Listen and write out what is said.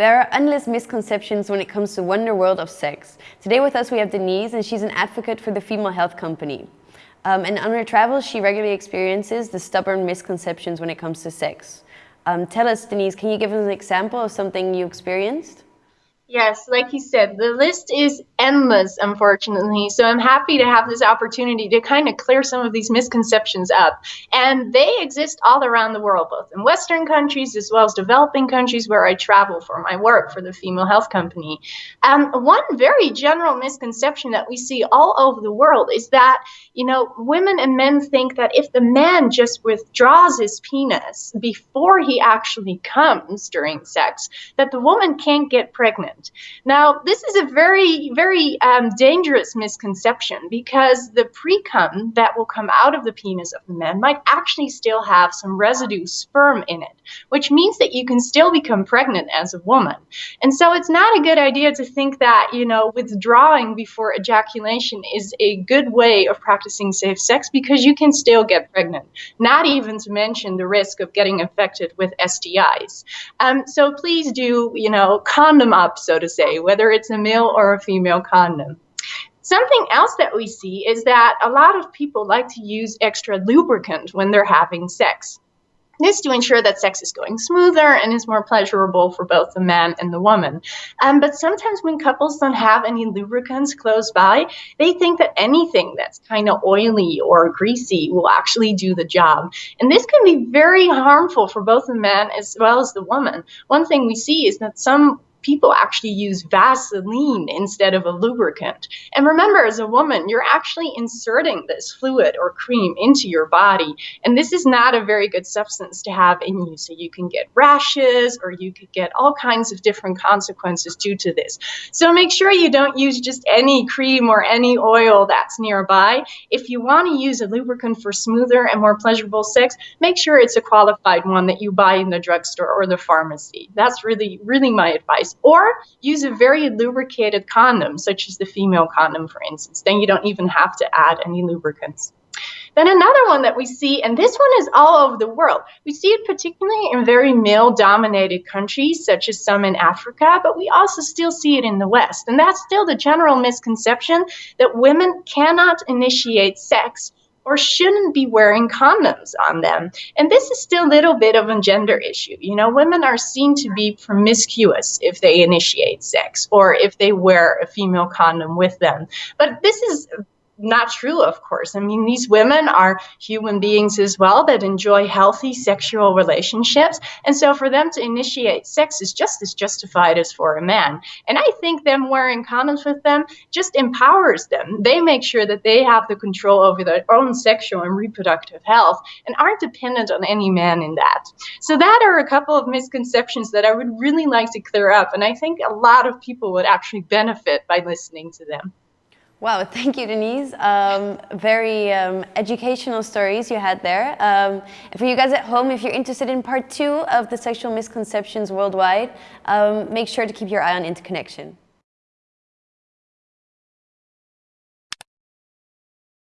There are endless misconceptions when it comes to wonder world of sex. Today with us we have Denise and she's an advocate for the Female Health Company. Um, and on her travels she regularly experiences the stubborn misconceptions when it comes to sex. Um, tell us Denise, can you give us an example of something you experienced? Yes, like you said, the list is endless, unfortunately. So I'm happy to have this opportunity to kind of clear some of these misconceptions up. And they exist all around the world, both in Western countries as well as developing countries where I travel for my work for the Female Health Company. Um, one very general misconception that we see all over the world is that, you know, women and men think that if the man just withdraws his penis before he actually comes during sex, that the woman can't get pregnant. Now, this is a very, very um, dangerous misconception because the precum that will come out of the penis of the man might actually still have some residue sperm in it, which means that you can still become pregnant as a woman. And so it's not a good idea to think that, you know, withdrawing before ejaculation is a good way of practicing safe sex because you can still get pregnant, not even to mention the risk of getting infected with STIs. Um, so please do, you know, condom up so to say, whether it's a male or a female condom. Something else that we see is that a lot of people like to use extra lubricant when they're having sex. This to ensure that sex is going smoother and is more pleasurable for both the man and the woman. Um, but sometimes when couples don't have any lubricants close by, they think that anything that's kind of oily or greasy will actually do the job. And this can be very harmful for both the man as well as the woman. One thing we see is that some people actually use Vaseline instead of a lubricant. And remember, as a woman, you're actually inserting this fluid or cream into your body. And this is not a very good substance to have in you. So you can get rashes or you could get all kinds of different consequences due to this. So make sure you don't use just any cream or any oil that's nearby. If you want to use a lubricant for smoother and more pleasurable sex, make sure it's a qualified one that you buy in the drugstore or the pharmacy. That's really, really my advice or use a very lubricated condom, such as the female condom, for instance. Then you don't even have to add any lubricants. Then another one that we see, and this one is all over the world. We see it particularly in very male-dominated countries, such as some in Africa, but we also still see it in the West. And that's still the general misconception that women cannot initiate sex or shouldn't be wearing condoms on them. And this is still a little bit of a gender issue. You know, women are seen to be promiscuous if they initiate sex or if they wear a female condom with them. But this is not true, of course. I mean, these women are human beings as well that enjoy healthy sexual relationships. And so for them to initiate sex is just as justified as for a man. And I think them wearing condoms with them just empowers them. They make sure that they have the control over their own sexual and reproductive health and aren't dependent on any man in that. So that are a couple of misconceptions that I would really like to clear up. And I think a lot of people would actually benefit by listening to them. Wow, thank you, Denise. Um, very um, educational stories you had there. Um, for you guys at home, if you're interested in part two of the sexual misconceptions worldwide, um, make sure to keep your eye on Interconnection.